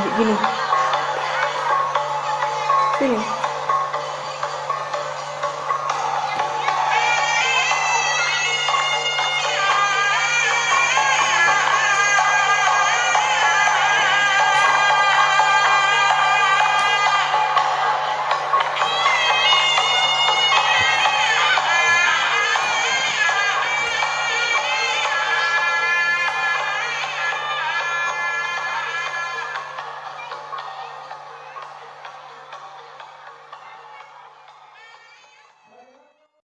kayak gini. Gini.